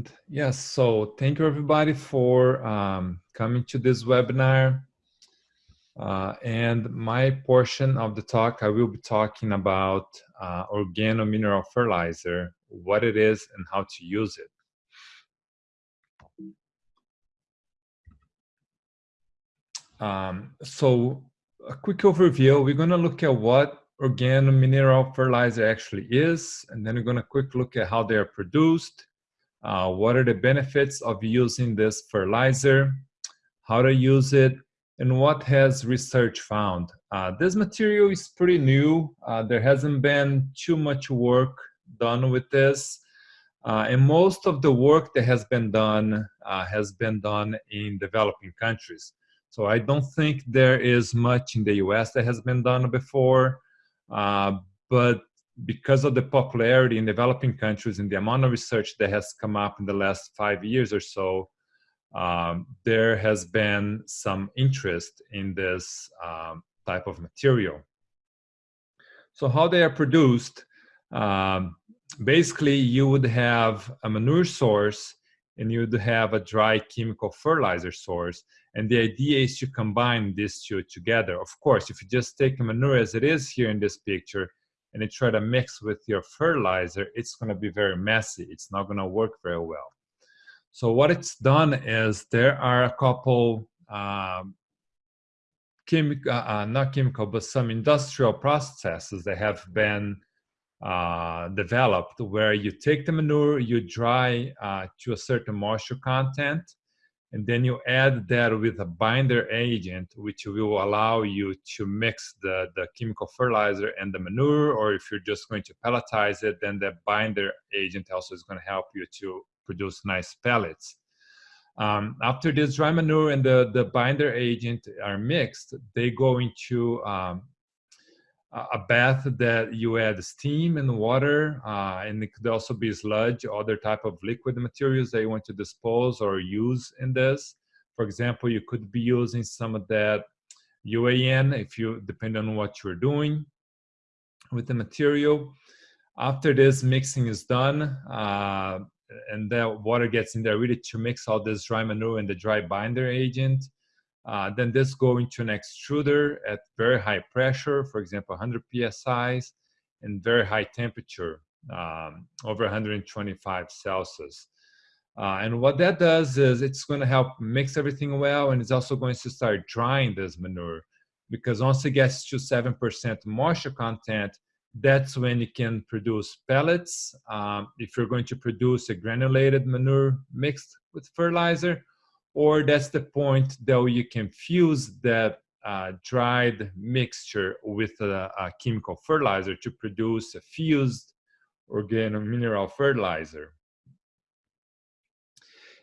And yes, so thank you everybody for um, coming to this webinar. Uh, and my portion of the talk, I will be talking about uh, organomineral fertilizer, what it is and how to use it. Um, so a quick overview, we're gonna look at what organo-mineral fertilizer actually is, and then we're gonna quick look at how they are produced, uh, what are the benefits of using this fertilizer, how to use it, and what has research found. Uh, this material is pretty new. Uh, there hasn't been too much work done with this. Uh, and most of the work that has been done uh, has been done in developing countries. So I don't think there is much in the US that has been done before. Uh, but because of the popularity in developing countries and the amount of research that has come up in the last five years or so, um, there has been some interest in this um, type of material. So how they are produced, um, basically you would have a manure source and you would have a dry chemical fertilizer source. And the idea is to combine these two together. Of course, if you just take manure as it is here in this picture, and you try to mix with your fertilizer, it's going to be very messy. It's not going to work very well. So what it's done is there are a couple um, chemical, uh, uh, not chemical, but some industrial processes that have been uh, developed where you take the manure, you dry uh, to a certain moisture content, and then you add that with a binder agent which will allow you to mix the, the chemical fertilizer and the manure or if you're just going to pelletize it then the binder agent also is going to help you to produce nice pellets. Um, after this dry manure and the, the binder agent are mixed they go into um, a bath that you add steam and water, uh, and it could also be sludge, other type of liquid materials that you want to dispose or use in this. For example, you could be using some of that UAN if you, depend on what you're doing with the material. After this mixing is done, uh, and the water gets in there really to mix all this dry manure and the dry binder agent, uh, then this go into an extruder at very high pressure, for example, 100 psi, and very high temperature, um, over 125 Celsius. Uh, and what that does is it's going to help mix everything well, and it's also going to start drying this manure, because once it gets to 7% moisture content, that's when you can produce pellets. Um, if you're going to produce a granulated manure mixed with fertilizer, or that's the point that you can fuse that uh, dried mixture with a, a, chemical fertilizer to produce a fused organo-mineral fertilizer.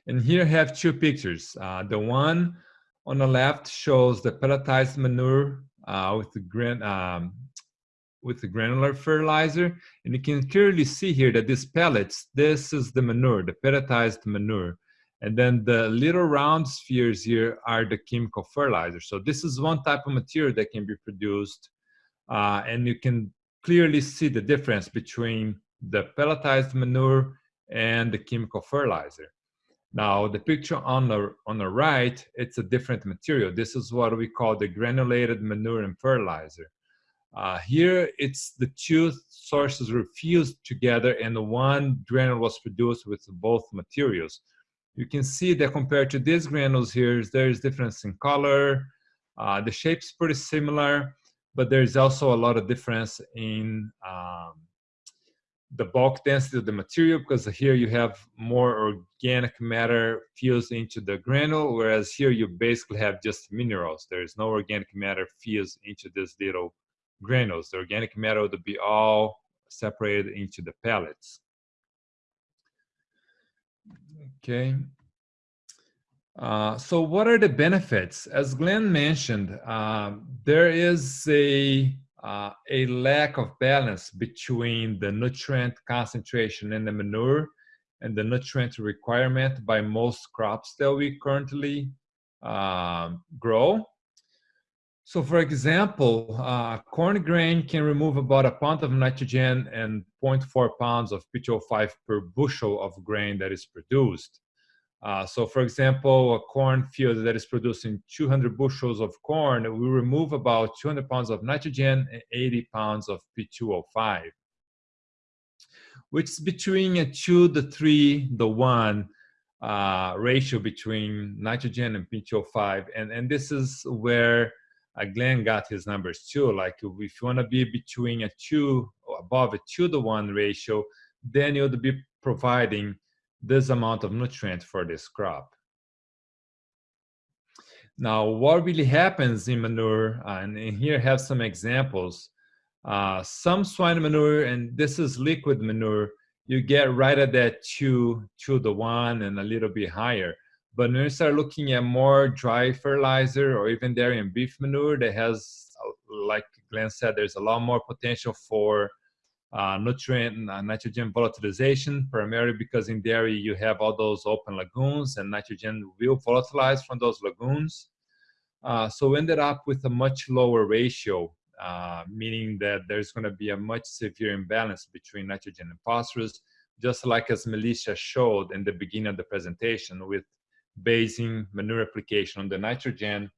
And here I have two pictures. Uh, the one on the left shows the pelletized manure uh, with the gran um, with the granular fertilizer, and you can clearly see here that these pellets, this is the manure, the pelletized manure. And then the little round spheres here are the chemical fertilizers. So this is one type of material that can be produced. Uh, and you can clearly see the difference between the pelletized manure and the chemical fertilizer. Now, the picture on the, on the right, it's a different material. This is what we call the granulated manure and fertilizer. Uh, here, it's the two sources were fused together and the one granule was produced with both materials you can see that compared to these granules here, there's difference in color. Uh, the shape's pretty similar, but there's also a lot of difference in um, the bulk density of the material because here you have more organic matter fused into the granule, whereas here you basically have just minerals. There is no organic matter fused into these little granules. The organic matter would be all separated into the pellets. Okay. Uh, so what are the benefits? As Glenn mentioned, uh, there is a, uh, a lack of balance between the nutrient concentration in the manure and the nutrient requirement by most crops that we currently um, grow. So for example, uh, corn grain can remove about a pound of nitrogen and 0.4 pounds of P2O5 per bushel of grain that is produced. Uh, so for example, a corn field that is producing 200 bushels of corn we remove about 200 pounds of nitrogen and 80 pounds of P2O5, which is between a two to three to one uh, ratio between nitrogen and P2O5. And, and this is where uh, Glenn got his numbers too. Like if you want to be between a two, above a two to one ratio, then you would be providing this amount of nutrient for this crop. Now, what really happens in manure, and here I have some examples. Uh, some swine manure, and this is liquid manure, you get right at that two, two to one and a little bit higher. But when you start looking at more dry fertilizer or even dairy and beef manure that has, like Glenn said, there's a lot more potential for uh, nutrient uh, nitrogen volatilization, primarily because in dairy you have all those open lagoons and nitrogen will volatilize from those lagoons. Uh, so we ended up with a much lower ratio, uh, meaning that there's going to be a much severe imbalance between nitrogen and phosphorus, just like as Melissa showed in the beginning of the presentation with basing manure application on the nitrogen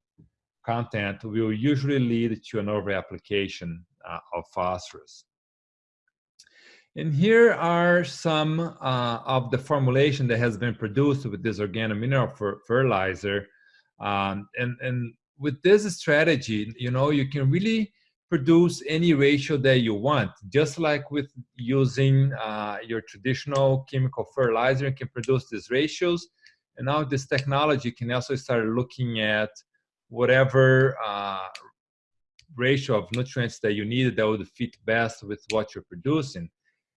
content will usually lead to an over-application uh, of phosphorus. And here are some uh, of the formulation that has been produced with this organomineral fer fertilizer. Um, and, and with this strategy, you know, you can really produce any ratio that you want. Just like with using uh, your traditional chemical fertilizer, you can produce these ratios. And now this technology can also start looking at whatever uh, ratio of nutrients that you need that would fit best with what you're producing.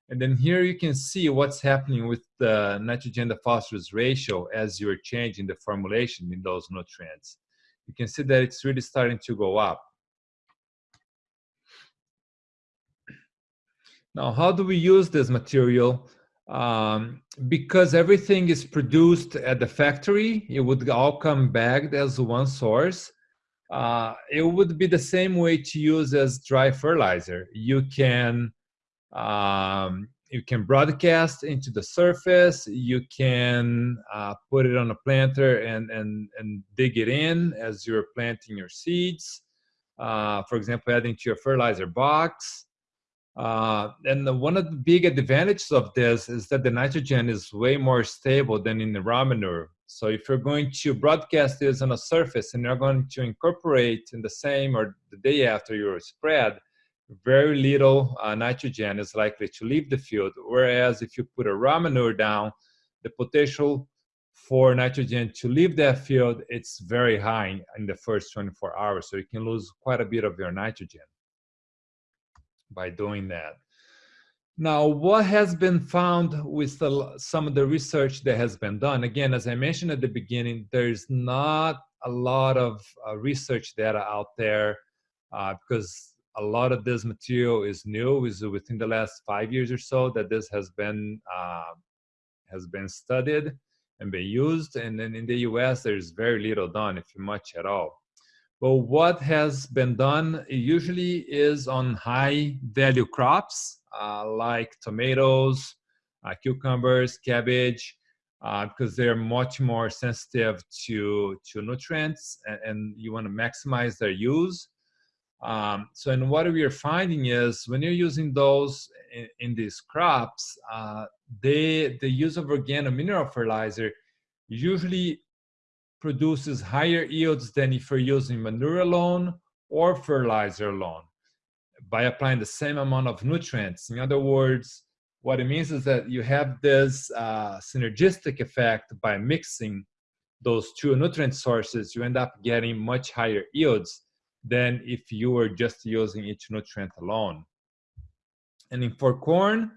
And then here you can see what's happening with the nitrogen to phosphorus ratio as you're changing the formulation in those nutrients. You can see that it's really starting to go up. Now, how do we use this material? um, because everything is produced at the factory, it would all come back as one source. Uh, it would be the same way to use as dry fertilizer. You can um, you can broadcast into the surface. You can uh, put it on a planter and and and dig it in as you're planting your seeds. Uh, for example, adding to your fertilizer box. Uh, and the, one of the big advantages of this is that the nitrogen is way more stable than in the raw manure. So if you're going to broadcast this on a surface and you're going to incorporate in the same or the day after your spread, very little uh, nitrogen is likely to leave the field. Whereas if you put a raw manure down, the potential for nitrogen to leave that field, it's very high in the first 24 hours. So you can lose quite a bit of your nitrogen by doing that. Now, what has been found with the, some of the research that has been done? Again, as I mentioned at the beginning, there's not a lot of uh, research data out there uh, because a lot of this material is new, is within the last five years or so that this has been uh, has been studied and been used. And then in the U.S., there's very little done, if much at all. but what has been done usually is on high value crops uh, like tomatoes, uh, cucumbers, cabbage, uh, because they're much more sensitive to, to nutrients and, and you want to maximize their use. Um, so, and what we are finding is when you're using those in, in these crops, uh, they, the use of organic mineral fertilizer usually produces higher yields than if you're using manure alone or fertilizer alone by applying the same amount of nutrients. In other words, what it means is that you have this uh, synergistic effect by mixing those two nutrient sources, you end up getting much higher yields than if you were just using each nutrient alone. And in, for corn,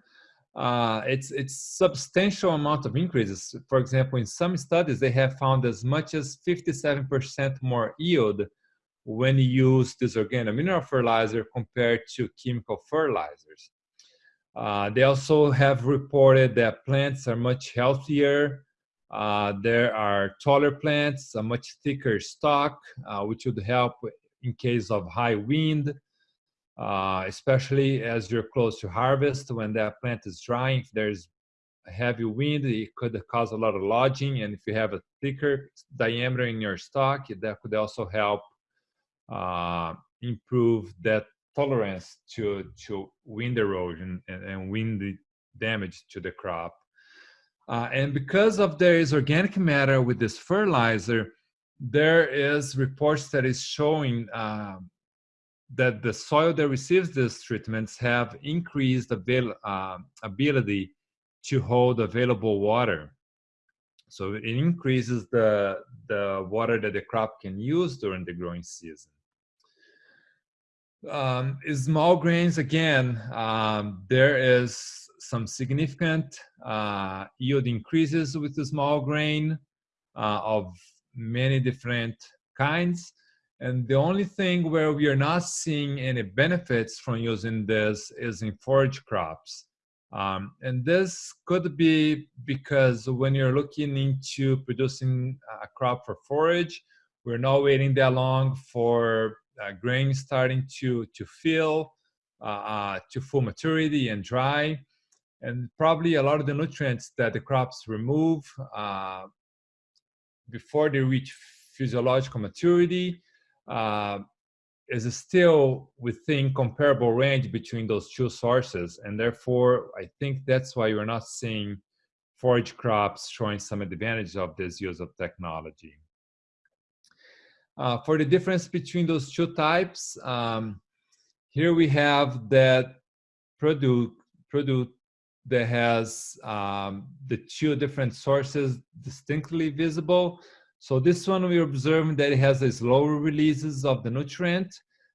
uh, it's it's substantial amount of increases. For example, in some studies, they have found as much as 57% more yield when you use this organomineral fertilizer compared to chemical fertilizers. Uh, they also have reported that plants are much healthier. Uh, there are taller plants, a much thicker stalk, uh, which would help in case of high wind, uh, especially as you're close to harvest when that plant is drying. If there's heavy wind, it could cause a lot of lodging. And if you have a thicker diameter in your stock, that could also help uh, improve that tolerance to, to wind erosion and, and wind damage to the crop. Uh, and because of there is organic matter with this fertilizer, there is reports that is showing uh, that the soil that receives these treatments have increased avail uh, ability to hold available water. So it increases the, the water that the crop can use during the growing season. Um, small grains, again, um, there is some significant uh, yield increases with the small grain uh, of many different kinds. And the only thing where we are not seeing any benefits from using this is in forage crops. Um, and this could be because when you're looking into producing a crop for forage, we're not waiting that long for uh, grain starting to, to fill, uh, uh, to full maturity and dry. And probably a lot of the nutrients that the crops remove uh, before they reach physiological maturity uh, is still within comparable range between those two sources. And therefore, I think that's why you're not seeing forage crops showing some advantage of this use of technology. Uh, for the difference between those two types, um, here we have that product, product that has um, the two different sources distinctly visible. So this one we're observing that it has a slower releases of the nutrient,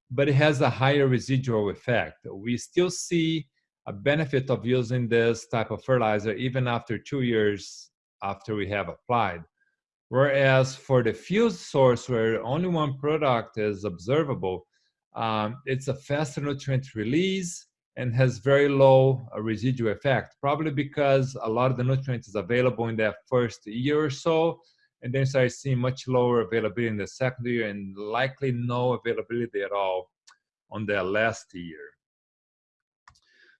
but it has a higher residual effect. We still see a benefit of using this type of fertilizer even after two years after we have applied. Whereas for the fused source where only one product is observable, um, it's a faster nutrient release and has very low uh, residual effect, probably because a lot of the nutrients is available in that first year or so, and then start seeing much lower availability in the second year and likely no availability at all on the last year.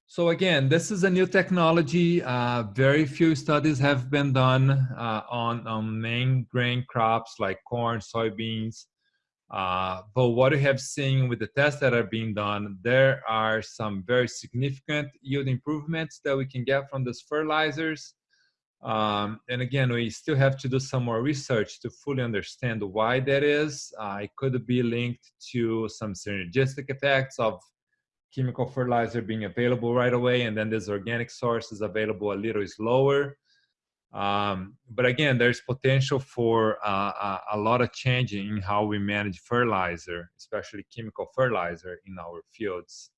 So again, this is a new technology. Uh, very few studies have been done uh, on, on main grain crops like corn, soybeans, uh, but what we have seen with the tests that are being done, there are some very significant yield improvements that we can get from these fertilizers. Um, and again, we still have to do some more research to fully understand why that is. Uh, it could be linked to some synergistic effects of chemical fertilizer being available right away, and then this organic source is available a little slower. Um, but again, there's potential for uh, a, a, lot of change in how we manage fertilizer, especially chemical fertilizer in our fields.